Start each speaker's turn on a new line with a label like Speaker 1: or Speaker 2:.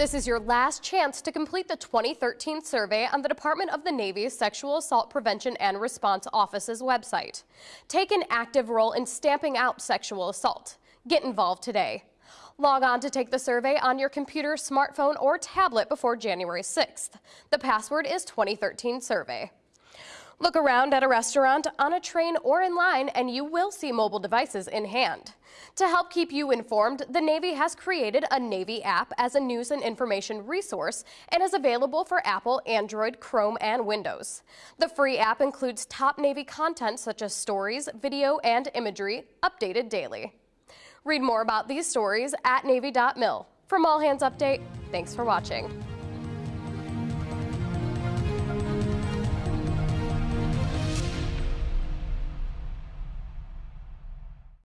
Speaker 1: This is your last chance to complete the 2013 survey on the Department of the Navy's Sexual Assault Prevention and Response Office's website. Take an active role in stamping out sexual assault. Get involved today. Log on to take the survey on your computer, smartphone, or tablet before January 6th. The password is 2013 survey. Look around at a restaurant, on a train, or in line, and you will see mobile devices in hand. To help keep you informed, the Navy has created a Navy app as a news and information resource and is available for Apple, Android, Chrome, and Windows. The free app includes top Navy content such as stories, video, and imagery, updated daily. Read more about these stories at Navy.mil. From All Hands Update, thanks for watching.